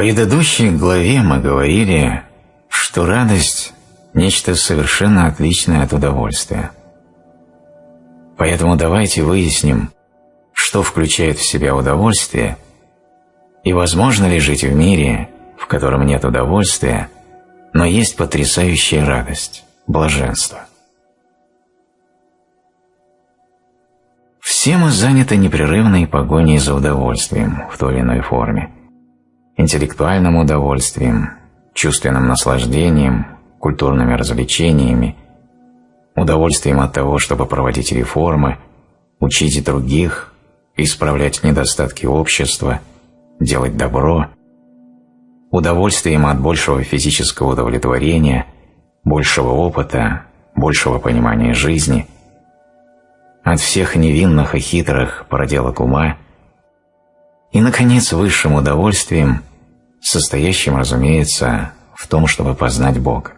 Предыдущей главе мы говорили, что радость – нечто совершенно отличное от удовольствия. Поэтому давайте выясним, что включает в себя удовольствие и возможно ли жить в мире, в котором нет удовольствия, но есть потрясающая радость, блаженство. Все мы заняты непрерывной погоней за удовольствием в той или иной форме. Интеллектуальным удовольствием, чувственным наслаждением, культурными развлечениями, удовольствием от того, чтобы проводить реформы, учить других, исправлять недостатки общества, делать добро, удовольствием от большего физического удовлетворения, большего опыта, большего понимания жизни – от всех невинных и хитрых проделок ума и, наконец, высшим удовольствием, состоящим, разумеется, в том, чтобы познать Бога.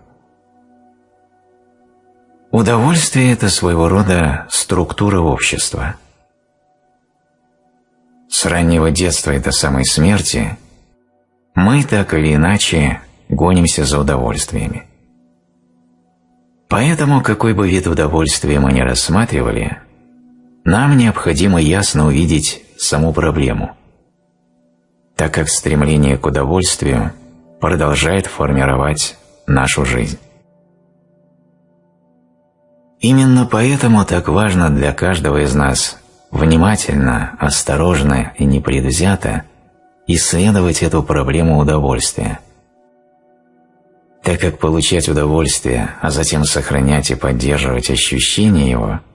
Удовольствие – это своего рода структура общества. С раннего детства и до самой смерти мы так или иначе гонимся за удовольствиями. Поэтому, какой бы вид удовольствия мы ни рассматривали – нам необходимо ясно увидеть саму проблему, так как стремление к удовольствию продолжает формировать нашу жизнь. Именно поэтому так важно для каждого из нас внимательно, осторожно и непредвзято исследовать эту проблему удовольствия. Так как получать удовольствие, а затем сохранять и поддерживать ощущение его –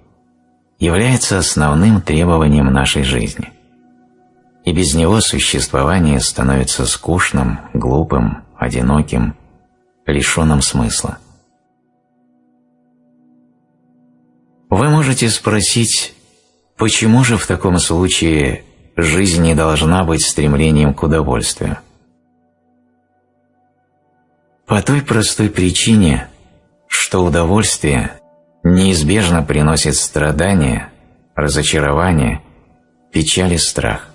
является основным требованием нашей жизни. И без него существование становится скучным, глупым, одиноким, лишенным смысла. Вы можете спросить, почему же в таком случае жизнь не должна быть стремлением к удовольствию? По той простой причине, что удовольствие неизбежно приносит страдания, разочарование, печаль и страх.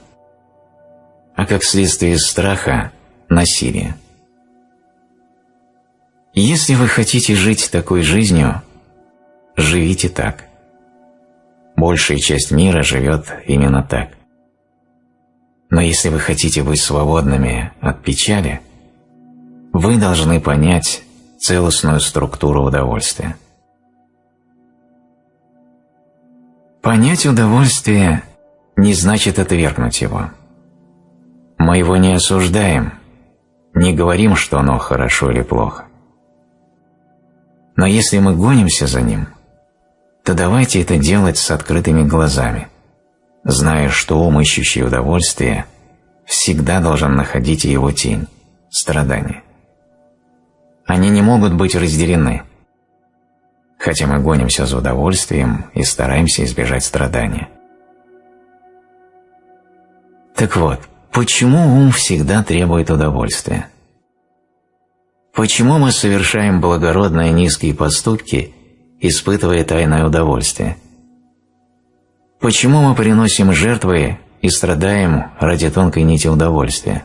А как следствие страха – насилие. Если вы хотите жить такой жизнью, живите так. Большая часть мира живет именно так. Но если вы хотите быть свободными от печали, вы должны понять целостную структуру удовольствия. Понять удовольствие не значит отвергнуть его. Мы его не осуждаем, не говорим, что оно хорошо или плохо. Но если мы гонимся за ним, то давайте это делать с открытыми глазами, зная, что ум, ищущий удовольствие, всегда должен находить его тень – страдания. Они не могут быть разделены – хотя мы гонимся за удовольствием и стараемся избежать страдания. Так вот, почему ум всегда требует удовольствия? Почему мы совершаем благородные низкие поступки, испытывая тайное удовольствие? Почему мы приносим жертвы и страдаем ради тонкой нити удовольствия?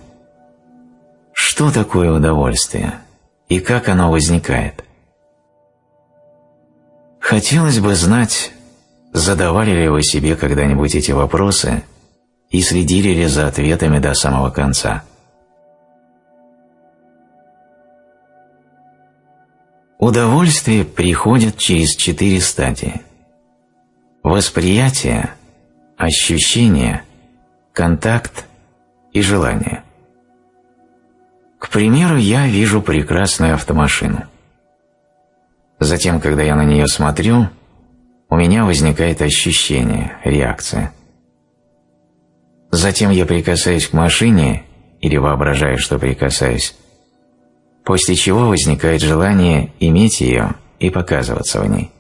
Что такое удовольствие и как оно возникает? Хотелось бы знать, задавали ли вы себе когда-нибудь эти вопросы и следили ли за ответами до самого конца. Удовольствие приходит через четыре стадии. Восприятие, ощущение, контакт и желание. К примеру, я вижу прекрасную автомашину – Затем, когда я на нее смотрю, у меня возникает ощущение, реакция. Затем я прикасаюсь к машине или воображаю, что прикасаюсь, после чего возникает желание иметь ее и показываться в ней.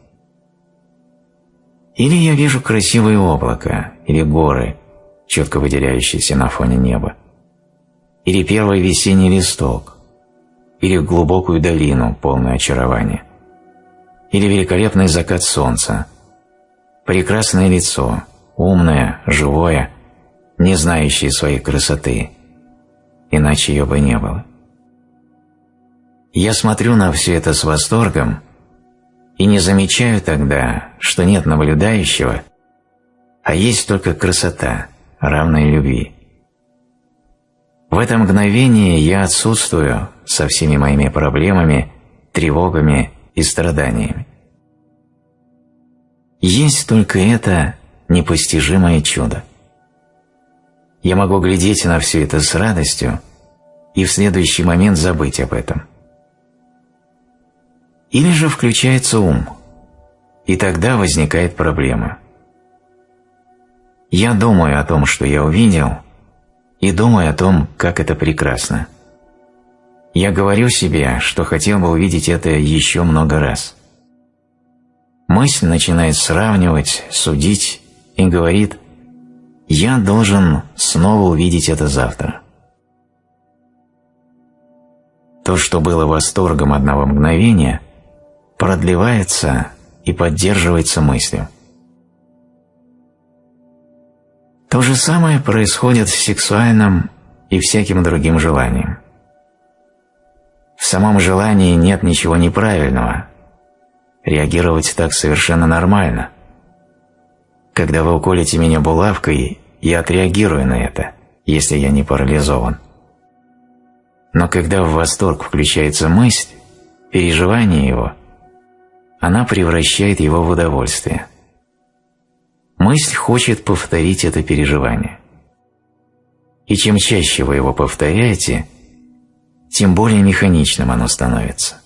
Или я вижу красивое облако или горы, четко выделяющиеся на фоне неба, или первый весенний листок, или глубокую долину, полную очарования или великолепный закат солнца, прекрасное лицо, умное, живое, не знающее своей красоты, иначе ее бы не было. Я смотрю на все это с восторгом и не замечаю тогда, что нет наблюдающего, а есть только красота, равная любви. В это мгновение я отсутствую со всеми моими проблемами, тревогами и страданиями. Есть только это непостижимое чудо. Я могу глядеть на все это с радостью и в следующий момент забыть об этом. Или же включается ум, и тогда возникает проблема. Я думаю о том, что я увидел, и думаю о том, как это прекрасно. Я говорю себе, что хотел бы увидеть это еще много раз. Мысль начинает сравнивать, судить и говорит «Я должен снова увидеть это завтра». То, что было восторгом одного мгновения, продлевается и поддерживается мыслью. То же самое происходит с сексуальным и всяким другим желанием. В самом желании нет ничего неправильного. Реагировать так совершенно нормально. Когда вы уколите меня булавкой, я отреагирую на это, если я не парализован. Но когда в восторг включается мысль, переживание его, она превращает его в удовольствие – Мысль хочет повторить это переживание. И чем чаще вы его повторяете, тем более механичным оно становится.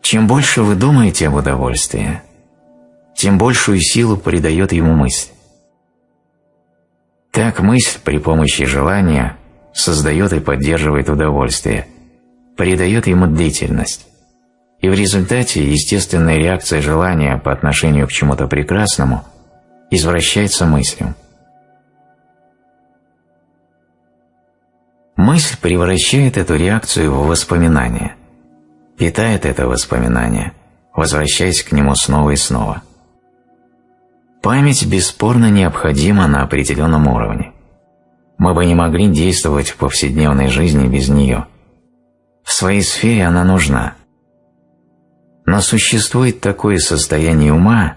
Чем больше вы думаете об удовольствии, тем большую силу придает ему мысль. Так мысль при помощи желания создает и поддерживает удовольствие, придает ему длительность и в результате естественная реакция желания по отношению к чему-то прекрасному извращается мыслью. Мысль превращает эту реакцию в воспоминание, питает это воспоминание, возвращаясь к нему снова и снова. Память бесспорно необходима на определенном уровне. Мы бы не могли действовать в повседневной жизни без нее. В своей сфере она нужна – но существует такое состояние ума,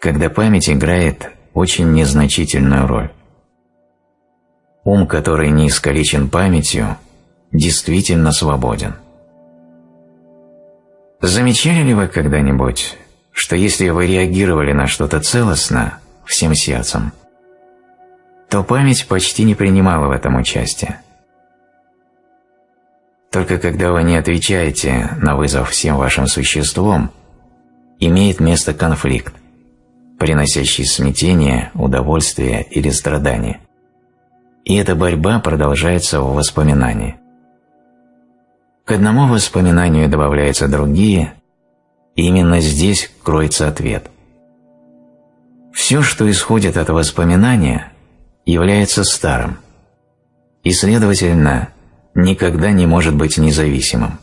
когда память играет очень незначительную роль. Ум, который не искалечен памятью, действительно свободен. Замечали ли вы когда-нибудь, что если вы реагировали на что-то целостно, всем сердцем, то память почти не принимала в этом участие? Только когда вы не отвечаете на вызов всем вашим существом, имеет место конфликт, приносящий смятение, удовольствие или страдание. И эта борьба продолжается в воспоминании. К одному воспоминанию добавляются другие, именно здесь кроется ответ. Все, что исходит от воспоминания, является старым, и, следовательно, никогда не может быть независимым.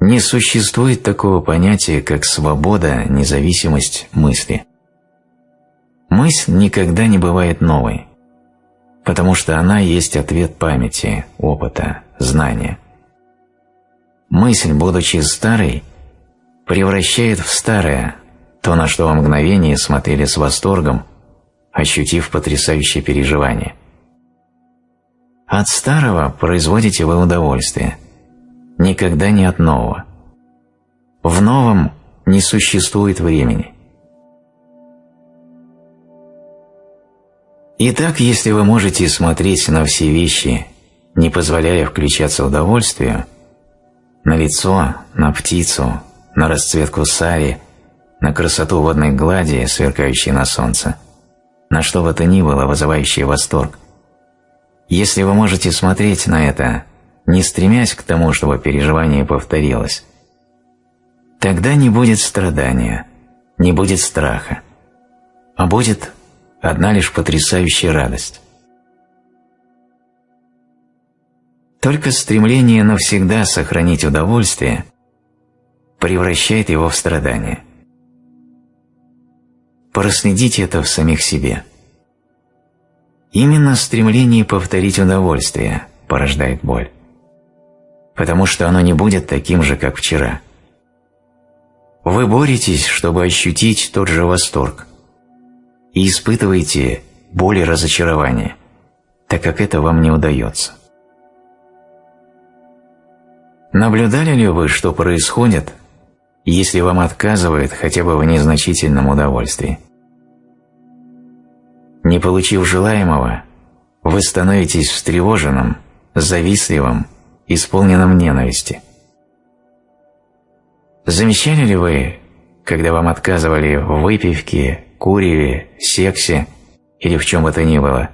Не существует такого понятия, как свобода, независимость мысли. Мысль никогда не бывает новой, потому что она есть ответ памяти, опыта, знания. Мысль, будучи старой, превращает в старое то, на что во мгновение смотрели с восторгом, ощутив потрясающее переживание – от старого производите вы удовольствие, никогда не от нового. В новом не существует времени. Итак, если вы можете смотреть на все вещи, не позволяя включаться удовольствию, на лицо, на птицу, на расцветку сари, на красоту водной глади, сверкающей на солнце, на что бы то ни было, вызывающее восторг, если вы можете смотреть на это, не стремясь к тому, чтобы переживание повторилось, тогда не будет страдания, не будет страха, а будет одна лишь потрясающая радость. Только стремление навсегда сохранить удовольствие превращает его в страдание. Проследите это в самих себе – Именно стремление повторить удовольствие порождает боль, потому что оно не будет таким же, как вчера. Вы боретесь, чтобы ощутить тот же восторг, и испытываете боль и разочарование, так как это вам не удается. Наблюдали ли вы, что происходит, если вам отказывают хотя бы в незначительном удовольствии? Не получив желаемого, вы становитесь встревоженным, завистливым, исполненным ненависти. Замечали ли вы, когда вам отказывали в выпивке, куреве, сексе или в чем бы то ни было,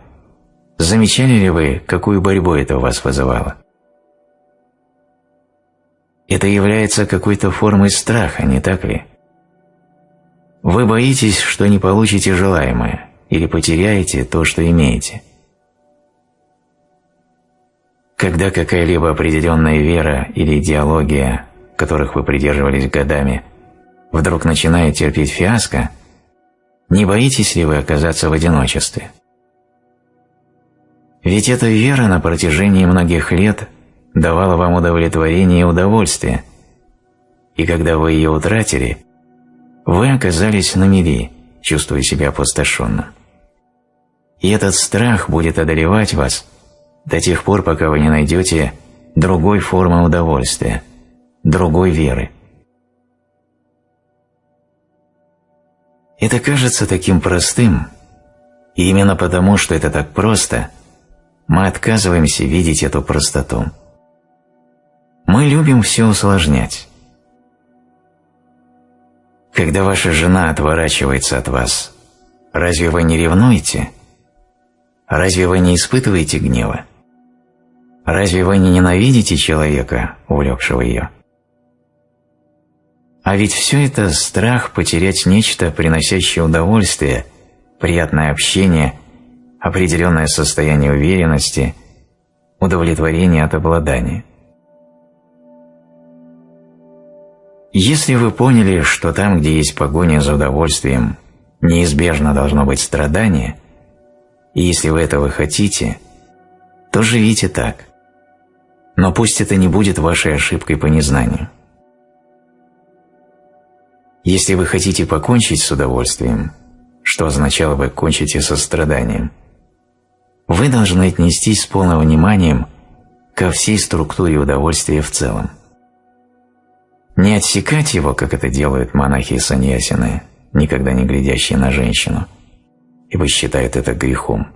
замечали ли вы, какую борьбу это у вас вызывало? Это является какой-то формой страха, не так ли? Вы боитесь, что не получите желаемое или потеряете то, что имеете. Когда какая-либо определенная вера или идеология, которых вы придерживались годами, вдруг начинает терпеть фиаско, не боитесь ли вы оказаться в одиночестве? Ведь эта вера на протяжении многих лет – давала вам удовлетворение и удовольствие, и когда вы ее утратили, вы оказались на мели, чувствуя себя опустошенным. И этот страх будет одолевать вас до тех пор, пока вы не найдете другой формы удовольствия, другой веры. Это кажется таким простым, и именно потому, что это так просто, мы отказываемся видеть эту простоту. Мы любим все усложнять. Когда ваша жена отворачивается от вас, разве вы не ревнуете? Разве вы не испытываете гнева? Разве вы не ненавидите человека, увлекшего ее? А ведь все это страх потерять нечто, приносящее удовольствие, приятное общение, определенное состояние уверенности, удовлетворение от обладания. Если вы поняли, что там, где есть погоня за удовольствием, неизбежно должно быть страдание, и если вы этого хотите, то живите так. Но пусть это не будет вашей ошибкой по незнанию. Если вы хотите покончить с удовольствием, что означало бы кончить и со страданием, вы должны отнестись с полным вниманием ко всей структуре удовольствия в целом. Не отсекать его, как это делают монахи и саньясины, никогда не глядящие на женщину, ибо считают это грехом,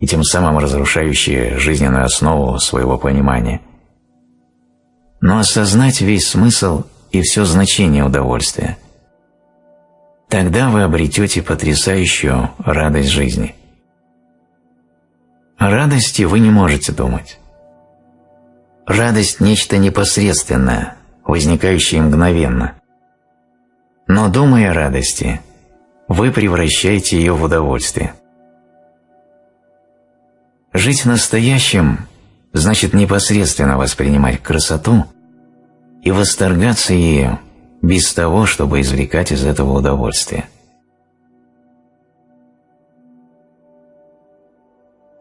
и тем самым разрушающие жизненную основу своего понимания. Но осознать весь смысл и все значение удовольствия. Тогда вы обретете потрясающую радость жизни. О радости вы не можете думать. Радость – нечто непосредственное – возникающие мгновенно. Но думая о радости, вы превращаете ее в удовольствие. Жить настоящим значит непосредственно воспринимать красоту и восторгаться ею без того, чтобы извлекать из этого удовольствие.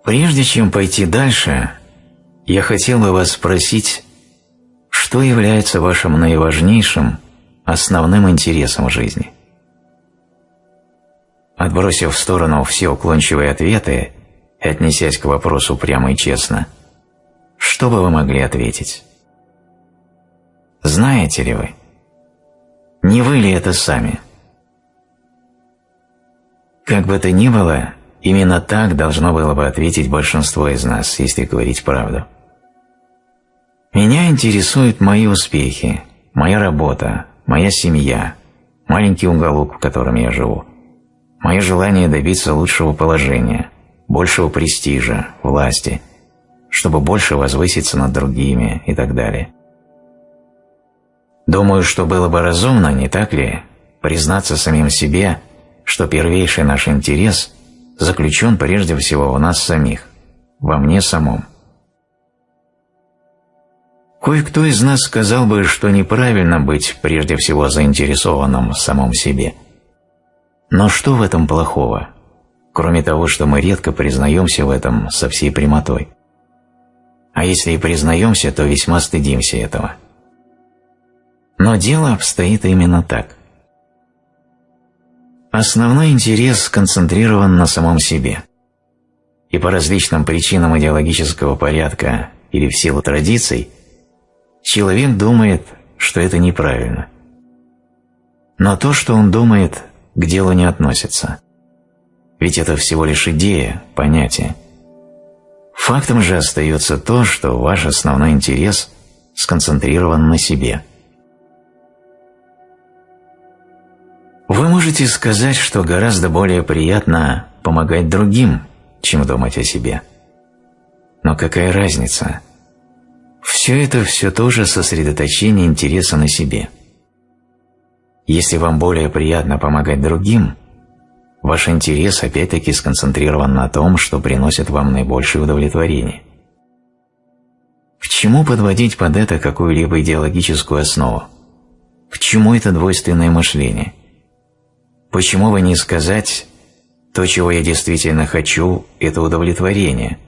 Прежде чем пойти дальше, я хотел бы вас спросить что является вашим наиважнейшим, основным интересом жизни? Отбросив в сторону все уклончивые ответы и отнесясь к вопросу прямо и честно, что бы вы могли ответить? Знаете ли вы? Не вы ли это сами? Как бы то ни было, именно так должно было бы ответить большинство из нас, если говорить правду. Меня интересуют мои успехи, моя работа, моя семья, маленький уголок, в котором я живу, мое желание добиться лучшего положения, большего престижа, власти, чтобы больше возвыситься над другими и так далее. Думаю, что было бы разумно, не так ли, признаться самим себе, что первейший наш интерес заключен прежде всего в нас самих, во мне самом. Кое-кто из нас сказал бы, что неправильно быть прежде всего заинтересованным в самом себе. Но что в этом плохого? кроме того, что мы редко признаемся в этом со всей прямотой. А если и признаемся, то весьма стыдимся этого. Но дело обстоит именно так. Основной интерес сконцентрирован на самом себе. И по различным причинам идеологического порядка или в силу традиций человек думает, что это неправильно. Но то, что он думает, к делу не относится. Ведь это всего лишь идея, понятие. Фактом же остается то, что ваш основной интерес сконцентрирован на себе. Вы можете сказать, что гораздо более приятно помогать другим, чем думать о себе. Но какая разница? Все это все тоже сосредоточение интереса на себе. Если вам более приятно помогать другим, ваш интерес опять-таки сконцентрирован на том, что приносит вам наибольшее удовлетворение. К чему подводить под это какую-либо идеологическую основу? К чему это двойственное мышление? Почему бы не сказать «то, чего я действительно хочу, это удовлетворение»,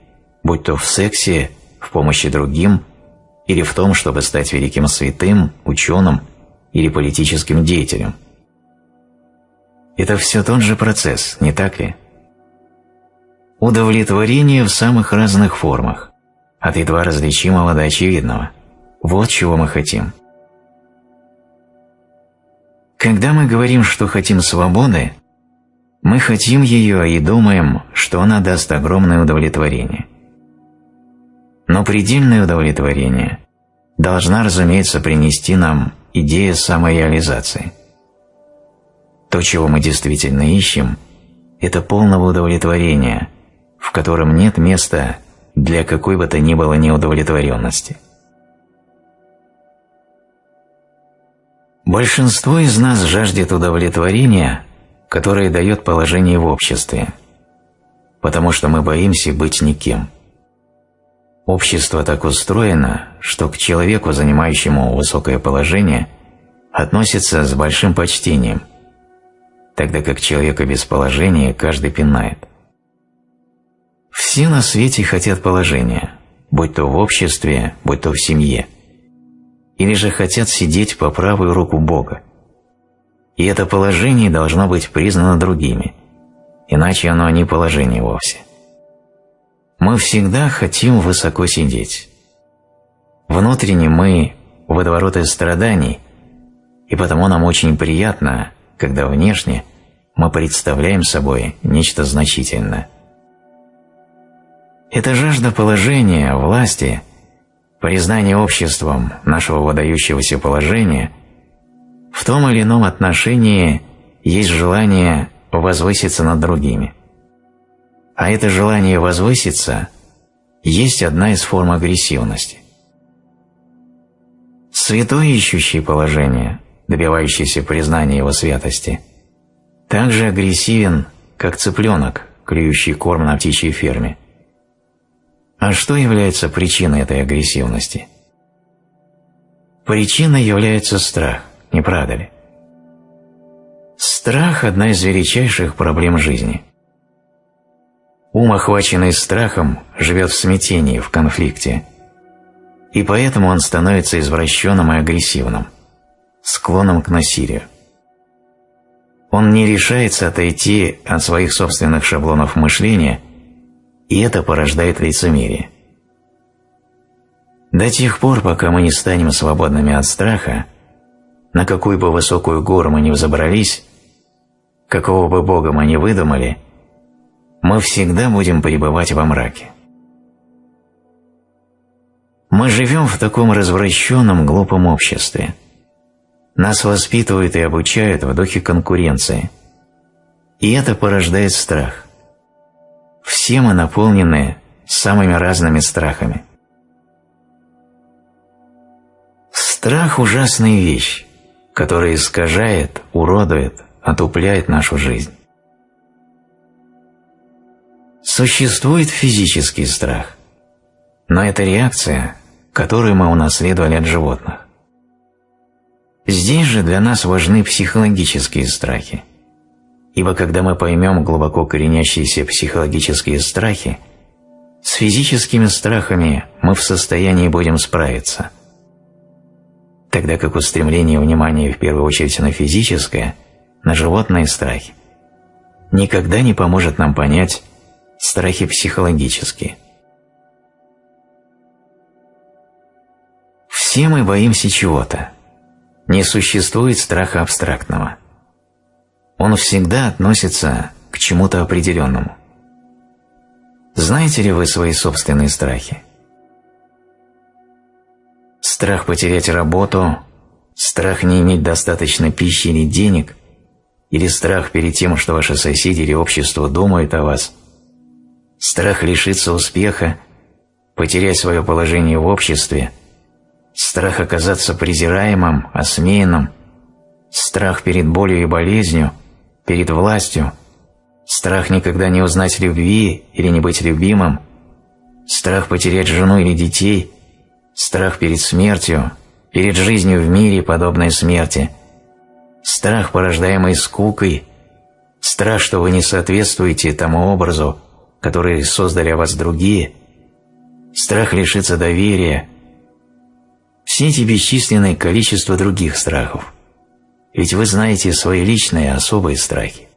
будь то в сексе, в помощи другим или в том, чтобы стать великим святым, ученым или политическим деятелем. Это все тот же процесс, не так ли? Удовлетворение в самых разных формах, от едва различимого до очевидного. Вот чего мы хотим. Когда мы говорим, что хотим свободы, мы хотим ее и думаем, что она даст огромное удовлетворение. Но предельное удовлетворение должна, разумеется, принести нам идея самореализации. То, чего мы действительно ищем, это полного удовлетворения, в котором нет места для какой бы то ни было неудовлетворенности. Большинство из нас жаждет удовлетворения, которое дает положение в обществе, потому что мы боимся быть никем. Общество так устроено, что к человеку, занимающему высокое положение, относится с большим почтением, тогда как человека без положения каждый пинает. Все на свете хотят положения, будь то в обществе, будь то в семье – или же хотят сидеть по правую руку Бога. И это положение должно быть признано другими, иначе оно не положение вовсе. Мы всегда хотим высоко сидеть. Внутренне мы – водовороты страданий, и потому нам очень приятно, когда внешне мы представляем собой нечто значительное. Эта жажда положения, власти – признание обществом нашего выдающегося положения в том или ином отношении есть желание возвыситься над другими. А это желание возвыситься есть одна из форм агрессивности. Святой, ищущий положение, добивающийся признания его святости, также агрессивен, как цыпленок, клюющий корм на птичьей ферме – а что является причиной этой агрессивности? Причиной является страх, не правда ли? Страх – одна из величайших проблем жизни. Ум, охваченный страхом, живет в смятении, в конфликте. И поэтому он становится извращенным и агрессивным, склонным к насилию. Он не решается отойти от своих собственных шаблонов мышления – и это порождает лицемерие. До тех пор, пока мы не станем свободными от страха, на какую бы высокую гору мы ни взобрались, какого бы Бога мы ни выдумали, мы всегда будем пребывать во мраке. Мы живем в таком развращенном, глупом обществе. Нас воспитывают и обучают в духе конкуренции. И это порождает страх. Все мы наполнены самыми разными страхами. Страх – ужасная вещь, которая искажает, уродует, отупляет нашу жизнь. Существует физический страх, но это реакция, которую мы унаследовали от животных. Здесь же для нас важны психологические страхи. Ибо когда мы поймем глубоко коренящиеся психологические страхи, с физическими страхами мы в состоянии будем справиться, тогда как устремление внимания в первую очередь на физическое, на животные страхи, никогда не поможет нам понять страхи психологические. Все мы боимся чего-то. Не существует страха абстрактного. Он всегда относится к чему-то определенному. Знаете ли вы свои собственные страхи? Страх потерять работу, страх не иметь достаточно пищи или денег, или страх перед тем, что ваши соседи или общество думают о вас, страх лишиться успеха, потерять свое положение в обществе – страх оказаться презираемым, осмеянным, страх перед болью и болезнью, перед властью, страх никогда не узнать любви или не быть любимым, страх потерять жену или детей, страх перед смертью, перед жизнью в мире, подобной смерти, страх, порождаемый скукой, страх, что вы не соответствуете тому образу, который создали о вас другие, страх лишиться доверия, все эти бесчисленное количество других страхов. Ведь вы знаете свои личные особые страхи.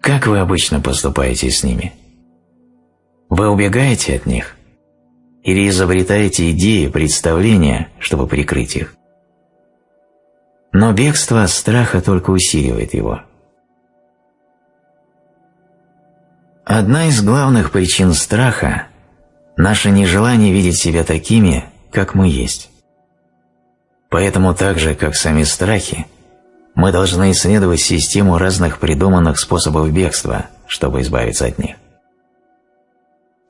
Как вы обычно поступаете с ними? Вы убегаете от них? Или изобретаете идеи, представления, чтобы прикрыть их? Но бегство от страха только усиливает его. Одна из главных причин страха – наше нежелание видеть себя такими, как мы есть. Поэтому так же, как сами страхи, мы должны исследовать систему разных придуманных способов бегства, чтобы избавиться от них.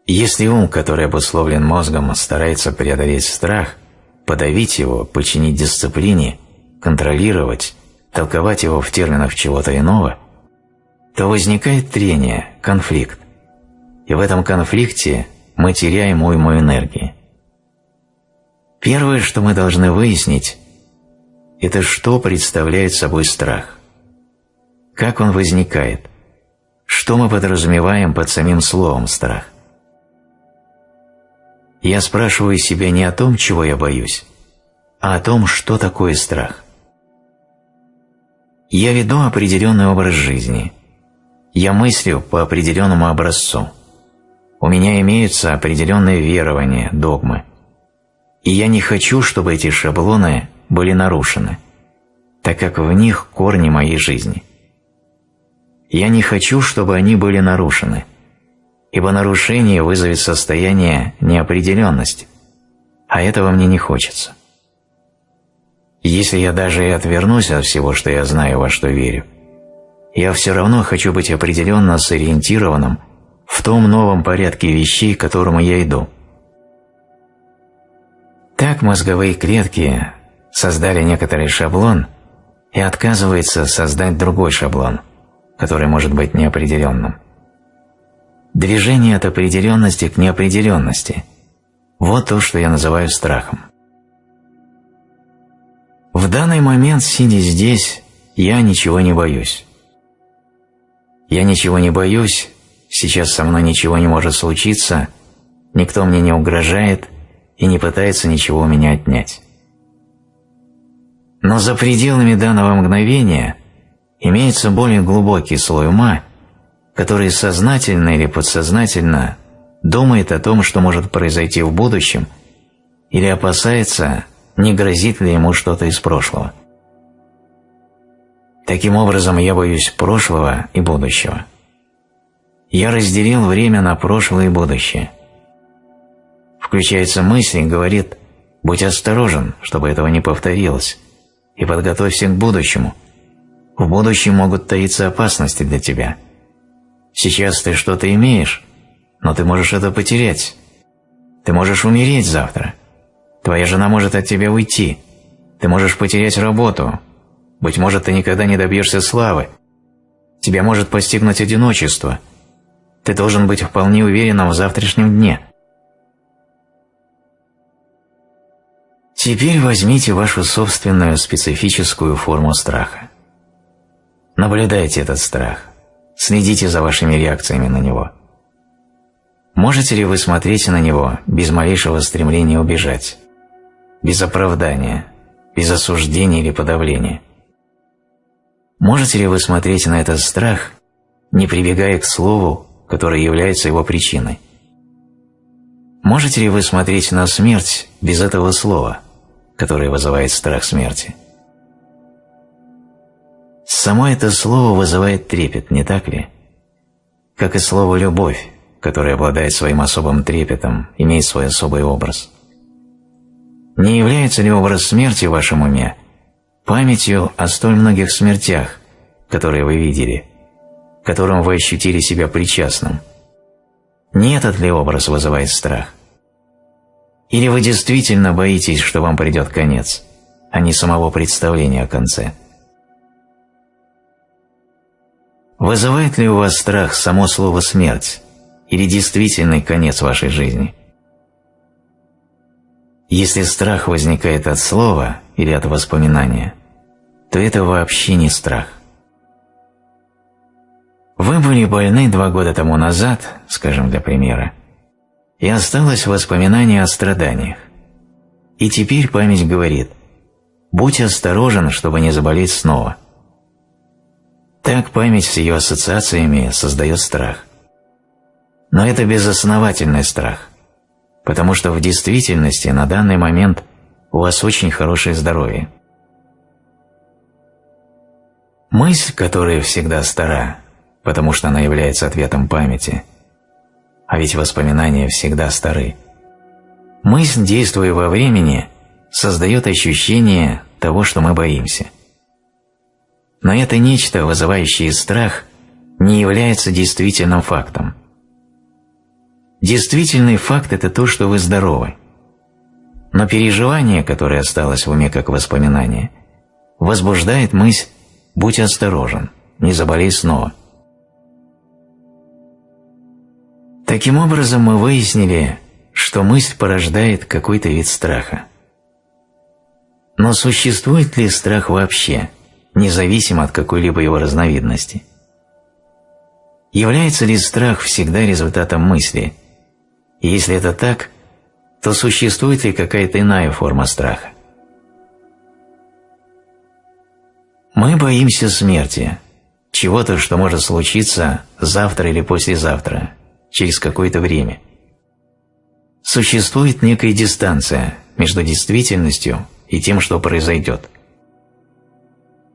Если ум, который обусловлен мозгом, старается преодолеть страх, подавить его, подчинить дисциплине, контролировать, толковать его в терминах чего-то иного, то возникает трение, конфликт. И в этом конфликте мы теряем уйму энергии. Первое, что мы должны выяснить, это что представляет собой страх. Как он возникает? Что мы подразумеваем под самим словом «страх»? Я спрашиваю себя не о том, чего я боюсь, а о том, что такое страх. Я веду определенный образ жизни. Я мыслю по определенному образцу. У меня имеются определенные верования, догмы – и я не хочу, чтобы эти шаблоны были нарушены, так как в них корни моей жизни. Я не хочу, чтобы они были нарушены, ибо нарушение вызовет состояние неопределенности, а этого мне не хочется. Если я даже и отвернусь от всего, что я знаю, во что верю, я все равно хочу быть определенно сориентированным в том новом порядке вещей, к которому я иду – так мозговые клетки создали некоторый шаблон и отказываются создать другой шаблон, который может быть неопределенным. Движение от определенности к неопределенности – вот то, что я называю страхом. В данный момент, сидя здесь, я ничего не боюсь. Я ничего не боюсь, сейчас со мной ничего не может случиться, никто мне не угрожает, и не пытается ничего у меня отнять. Но за пределами данного мгновения имеется более глубокий слой ума, который сознательно или подсознательно думает о том, что может произойти в будущем, или опасается, не грозит ли ему что-то из прошлого. Таким образом, я боюсь прошлого и будущего. Я разделил время на прошлое и будущее – включается мысль и говорит «Будь осторожен, чтобы этого не повторилось, и подготовься к будущему. В будущем могут таиться опасности для тебя. Сейчас ты что-то имеешь, но ты можешь это потерять. Ты можешь умереть завтра. Твоя жена может от тебя уйти. Ты можешь потерять работу. Быть может, ты никогда не добьешься славы. Тебя может постигнуть одиночество. Ты должен быть вполне уверенным в завтрашнем дне – Теперь возьмите вашу собственную специфическую форму страха. Наблюдайте этот страх, следите за вашими реакциями на него. Можете ли вы смотреть на него без малейшего стремления убежать, без оправдания, без осуждения или подавления? Можете ли вы смотреть на этот страх, не прибегая к слову, которое является его причиной? Можете ли вы смотреть на смерть без этого слова, которое вызывает страх смерти? Само это слово вызывает трепет, не так ли? Как и слово «любовь», которое обладает своим особым трепетом, имеет свой особый образ. Не является ли образ смерти в вашем уме памятью о столь многих смертях, которые вы видели, которым вы ощутили себя причастным? Не этот ли образ вызывает страх? Или вы действительно боитесь, что вам придет конец, а не самого представления о конце? Вызывает ли у вас страх само слово «смерть» или действительный конец вашей жизни? Если страх возникает от слова или от воспоминания, то это вообще не страх. Вы были больны два года тому назад, скажем для примера, и осталось воспоминание о страданиях. И теперь память говорит «Будь осторожен, чтобы не заболеть снова». Так память с ее ассоциациями создает страх. Но это безосновательный страх, потому что в действительности на данный момент у вас очень хорошее здоровье. Мысль, которая всегда стара, потому что она является ответом памяти, а ведь воспоминания всегда стары. Мысль, действуя во времени, создает ощущение того, что мы боимся – но это нечто, вызывающее страх, не является действительным фактом. Действительный факт – это то, что вы здоровы. Но переживание, которое осталось в уме как воспоминание, возбуждает мысль «будь осторожен, не заболей снова». Таким образом, мы выяснили, что мысль порождает какой-то вид страха. Но существует ли страх вообще – независимо от какой-либо его разновидности. Является ли страх всегда результатом мысли? Если это так, то существует ли какая-то иная форма страха? Мы боимся смерти, чего-то, что может случиться завтра или послезавтра, через какое-то время. Существует некая дистанция между действительностью и тем, что произойдет –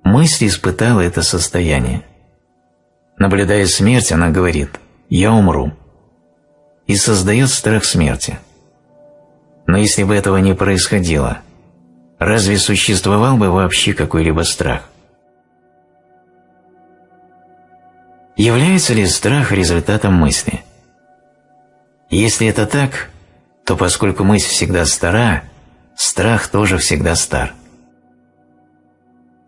Мысль испытала это состояние. Наблюдая смерть, она говорит «я умру» и создает страх смерти. Но если бы этого не происходило, разве существовал бы вообще какой-либо страх? Является ли страх результатом мысли? Если это так, то поскольку мысль всегда стара, страх тоже всегда стар.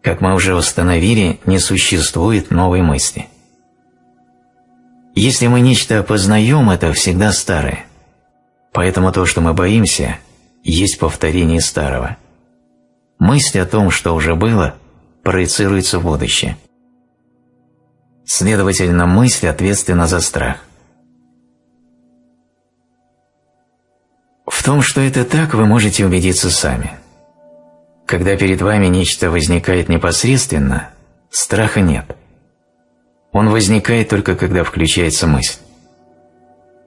Как мы уже установили, не существует новой мысли. Если мы нечто опознаем, это всегда старое. Поэтому то, что мы боимся, есть повторение старого. Мысль о том, что уже было, проецируется в будущее. Следовательно, мысль ответственна за страх. В том, что это так, вы можете убедиться сами – когда перед вами нечто возникает непосредственно, страха нет. Он возникает только когда включается мысль.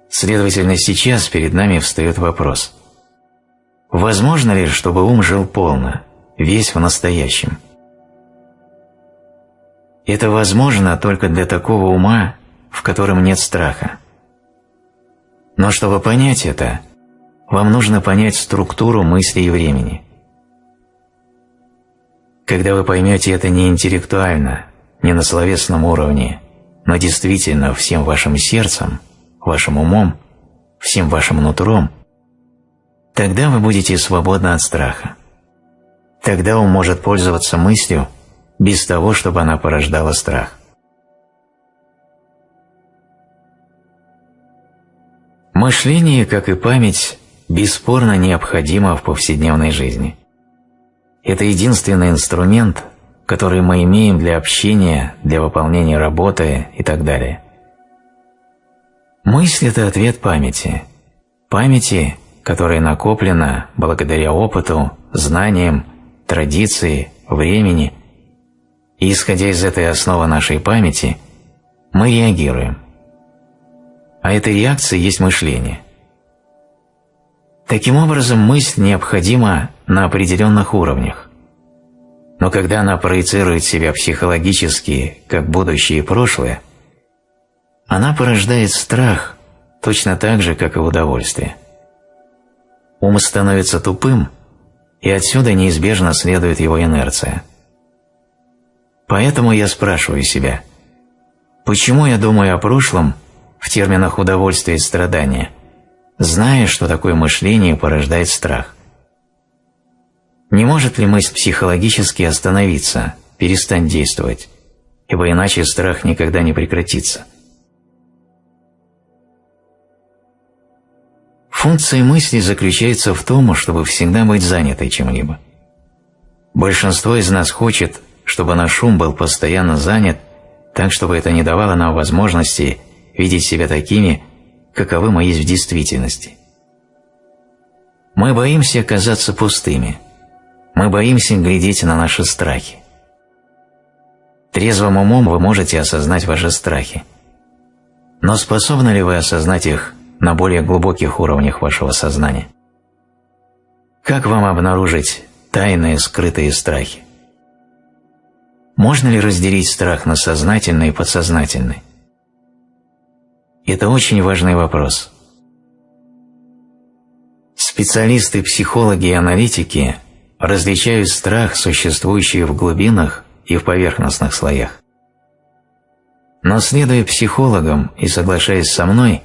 Следовательно, сейчас перед нами встает вопрос. Возможно ли, чтобы ум жил полно, весь в настоящем? Это возможно только для такого ума, в котором нет страха. Но чтобы понять это, вам нужно понять структуру мысли и времени – когда вы поймете это не интеллектуально, не на словесном уровне, но действительно всем вашим сердцем, вашим умом, всем вашим нутром, тогда вы будете свободны от страха. Тогда он может пользоваться мыслью без того, чтобы она порождала страх. Мышление, как и память, бесспорно необходимо в повседневной жизни – это единственный инструмент, которые мы имеем для общения, для выполнения работы и так далее. Мысль – это ответ памяти. Памяти, которая накоплена благодаря опыту, знаниям, традиции, времени. И исходя из этой основы нашей памяти, мы реагируем. А эта реакция есть мышление. Таким образом, мысль необходима на определенных уровнях. Но когда она проецирует себя психологически, как будущее и прошлое, она порождает страх точно так же, как и удовольствие. Ум становится тупым, и отсюда неизбежно следует его инерция. Поэтому я спрашиваю себя, почему я думаю о прошлом в терминах удовольствия и страдания, зная, что такое мышление порождает страх? Не может ли мысль психологически остановиться, перестать действовать, ибо иначе страх никогда не прекратится? Функция мысли заключается в том, чтобы всегда быть занятой чем-либо. Большинство из нас хочет, чтобы наш ум был постоянно занят, так чтобы это не давало нам возможности видеть себя такими, каковы мы есть в действительности. Мы боимся оказаться пустыми – мы боимся глядеть на наши страхи. Трезвым умом вы можете осознать ваши страхи. Но способны ли вы осознать их на более глубоких уровнях вашего сознания? Как вам обнаружить тайные скрытые страхи? Можно ли разделить страх на сознательный и подсознательный? Это очень важный вопрос. Специалисты, психологи и аналитики различают страх, существующий в глубинах и в поверхностных слоях. Но следуя психологам и соглашаясь со мной,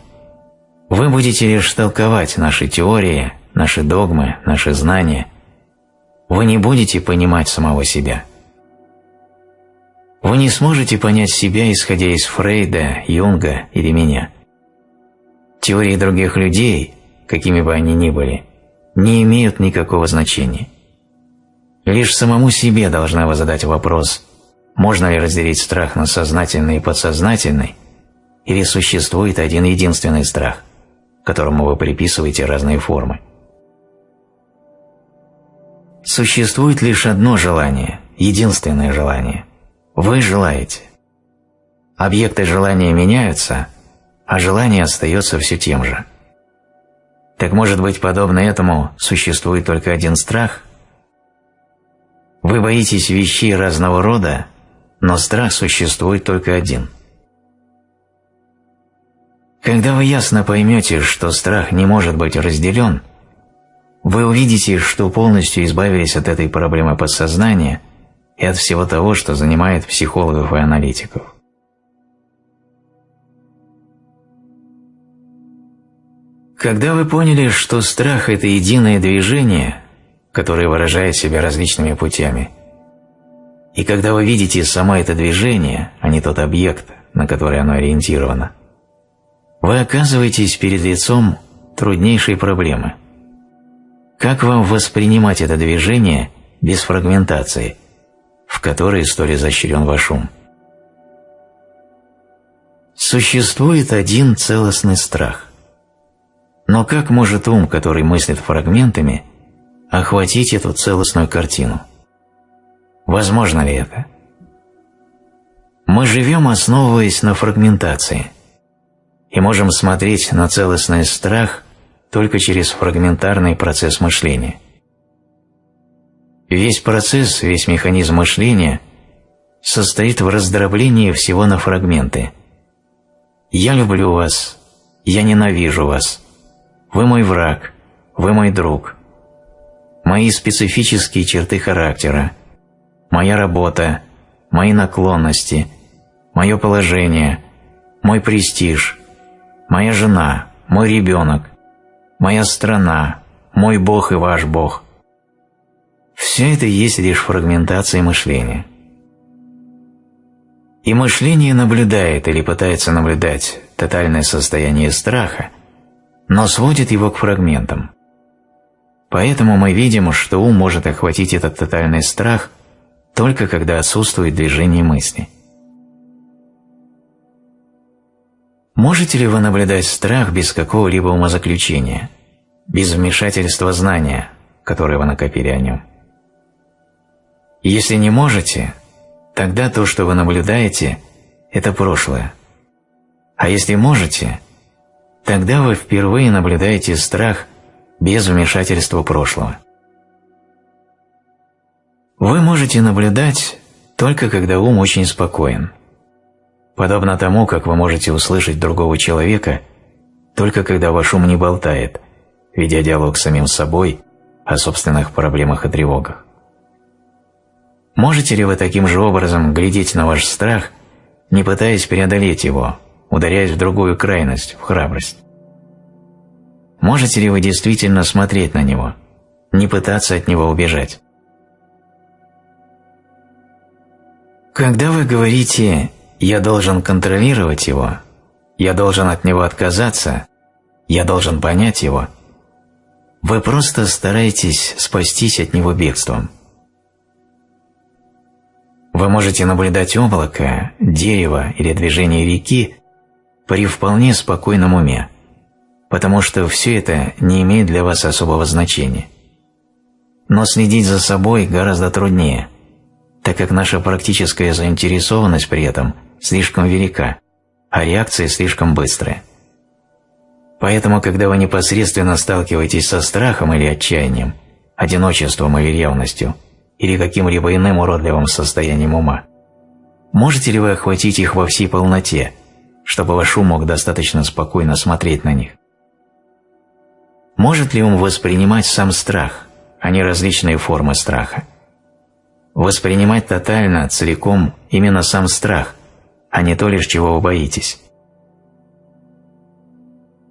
вы будете лишь толковать наши теории, наши догмы, наши знания. Вы не будете понимать самого себя. Вы не сможете понять себя, исходя из Фрейда, Юнга или меня. Теории других людей, какими бы они ни были, не имеют никакого значения. Лишь самому себе должна вы задать вопрос, можно ли разделить страх на сознательный и подсознательный, или существует один единственный страх, которому вы приписываете разные формы. Существует лишь одно желание, единственное желание. Вы желаете. Объекты желания меняются, а желание остается все тем же. Так может быть, подобно этому существует только один страх, вы боитесь вещей разного рода, но страх существует только один. Когда вы ясно поймете, что страх не может быть разделен, вы увидите, что полностью избавились от этой проблемы подсознания и от всего того, что занимает психологов и аналитиков. Когда вы поняли, что страх – это единое движение, которое выражает себя различными путями. И когда вы видите само это движение, а не тот объект, на который оно ориентировано, вы оказываетесь перед лицом труднейшей проблемы. Как вам воспринимать это движение без фрагментации, в которой столь изощрен ваш ум? Существует один целостный страх. Но как может ум, который мыслит фрагментами, охватить эту целостную картину. Возможно ли это? Мы живем, основываясь на фрагментации, и можем смотреть на целостный страх только через фрагментарный процесс мышления. Весь процесс, весь механизм мышления состоит в раздроблении всего на фрагменты. «Я люблю вас», «Я ненавижу вас», «Вы мой враг», «Вы мой друг», мои специфические черты характера, моя работа, мои наклонности, мое положение, мой престиж, моя жена, мой ребенок, моя страна, мой Бог и ваш Бог. Все это есть лишь фрагментация мышления. И мышление наблюдает или пытается наблюдать тотальное состояние страха, но сводит его к фрагментам. Поэтому мы видим, что ум может охватить этот тотальный страх только когда отсутствует движение мысли. Можете ли вы наблюдать страх без какого-либо умозаключения, без вмешательства знания, которое вы накопили о нем? Если не можете, тогда то, что вы наблюдаете, это прошлое. А если можете, тогда вы впервые наблюдаете страх без вмешательства прошлого. Вы можете наблюдать только когда ум очень спокоен. Подобно тому, как вы можете услышать другого человека, только когда ваш ум не болтает, ведя диалог с самим собой о собственных проблемах и тревогах. Можете ли вы таким же образом глядеть на ваш страх, не пытаясь преодолеть его, ударяясь в другую крайность, в храбрость? Можете ли вы действительно смотреть на него, не пытаться от него убежать? Когда вы говорите «я должен контролировать его», «я должен от него отказаться», «я должен понять его», вы просто стараетесь спастись от него бегством. Вы можете наблюдать облако, дерево или движение реки при вполне спокойном уме, потому что все это не имеет для вас особого значения. Но следить за собой гораздо труднее – так как наша практическая заинтересованность при этом слишком велика, а реакция слишком быстрая. Поэтому, когда вы непосредственно сталкиваетесь со страхом или отчаянием, одиночеством или ревностью, или каким-либо иным уродливым состоянием ума, можете ли вы охватить их во всей полноте, чтобы ваш ум мог достаточно спокойно смотреть на них? Может ли ум воспринимать сам страх, а не различные формы страха? Воспринимать тотально, целиком именно сам страх, а не то лишь чего вы боитесь.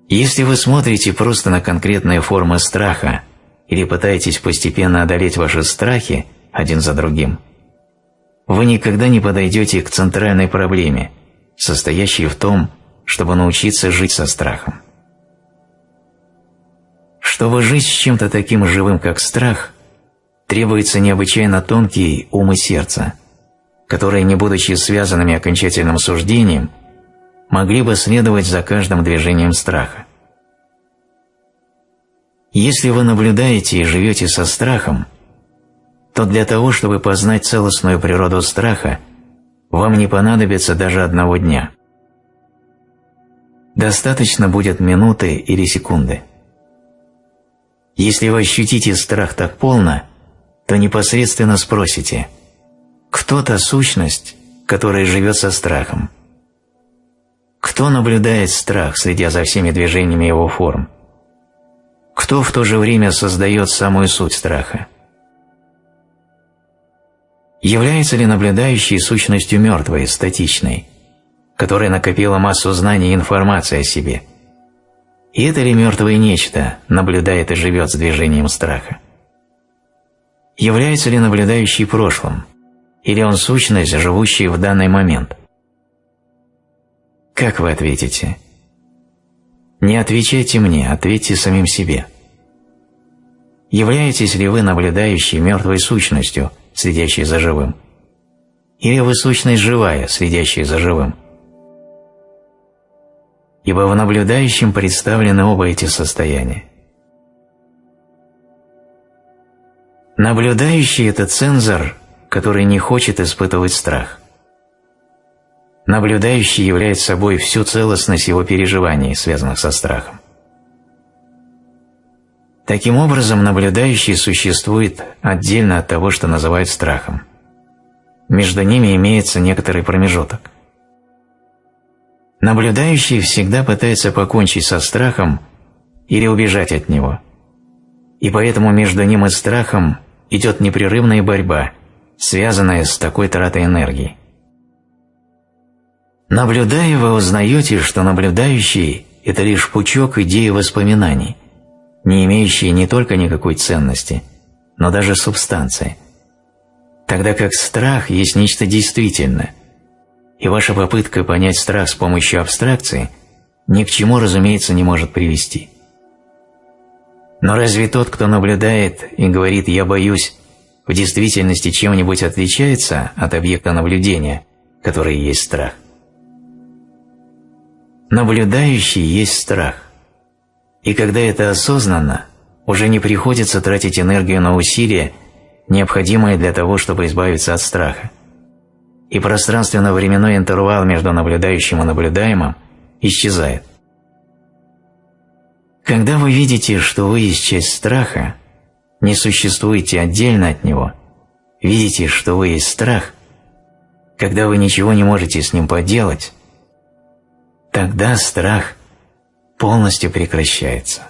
Если вы смотрите просто на конкретные формы страха или пытаетесь постепенно одолеть ваши страхи один за другим, вы никогда не подойдете к центральной проблеме, состоящей в том, чтобы научиться жить со страхом. Чтобы жить с чем-то таким живым, как страх, требуется необычайно тонкий ум и сердце, которые, не будучи связанными окончательным суждением, могли бы следовать за каждым движением страха. Если вы наблюдаете и живете со страхом, то для того, чтобы познать целостную природу страха, вам не понадобится даже одного дня. Достаточно будет минуты или секунды. Если вы ощутите страх так полно – то непосредственно спросите «Кто та сущность, которая живет со страхом?» Кто наблюдает страх, следя за всеми движениями его форм? Кто в то же время создает самую суть страха? Является ли наблюдающий сущностью мертвой, статичной, которая накопила массу знаний и информации о себе? И это ли мертвое нечто наблюдает и живет с движением страха? Является ли наблюдающий прошлым, или он сущность, живущая в данный момент? Как вы ответите? Не отвечайте мне, ответьте самим себе. Являетесь ли вы наблюдающей мертвой сущностью, следящей за живым? Или вы сущность живая, следящая за живым? Ибо в наблюдающем представлены оба эти состояния. Наблюдающий – это цензор, который не хочет испытывать страх. Наблюдающий является собой всю целостность его переживаний, связанных со страхом. Таким образом, наблюдающий существует отдельно от того, что называют страхом. Между ними имеется некоторый промежуток. Наблюдающий всегда пытается покончить со страхом или убежать от него. И поэтому между ним и страхом идет непрерывная борьба, связанная с такой тратой энергии. Наблюдая, вы узнаете, что наблюдающий – это лишь пучок идей и воспоминаний, не имеющие не только никакой ценности, но даже субстанции. Тогда как страх есть нечто действительное, и ваша попытка понять страх с помощью абстракции ни к чему, разумеется, не может привести. Но разве тот, кто наблюдает и говорит «я боюсь», в действительности чем-нибудь отличается от объекта наблюдения, который есть страх? Наблюдающий есть страх. И когда это осознанно, уже не приходится тратить энергию на усилия, необходимые для того, чтобы избавиться от страха. И пространственно-временной интервал между наблюдающим и наблюдаемым исчезает. Когда вы видите, что вы есть часть страха, не существуете отдельно от него, видите, что вы есть страх, когда вы ничего не можете с ним поделать, тогда страх полностью прекращается.